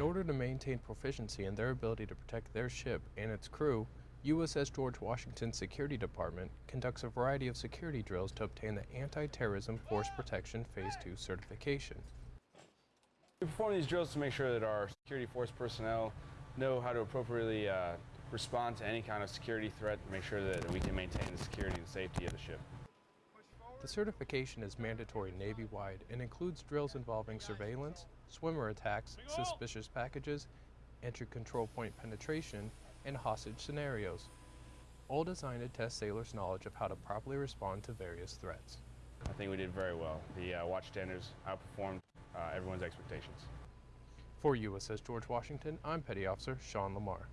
In order to maintain proficiency in their ability to protect their ship and its crew, USS George Washington Security Department conducts a variety of security drills to obtain the Anti-Terrorism Force Protection Phase 2 certification. We perform these drills to make sure that our security force personnel know how to appropriately uh, respond to any kind of security threat and make sure that we can maintain the security and safety of the ship. The certification is mandatory Navy-wide and includes drills involving surveillance, swimmer attacks, suspicious packages, entry control point penetration, and hostage scenarios, all designed to test sailors' knowledge of how to properly respond to various threats. I think we did very well. The uh, watch standards outperformed uh, everyone's expectations. For USS George Washington, I'm Petty Officer Sean Lamar.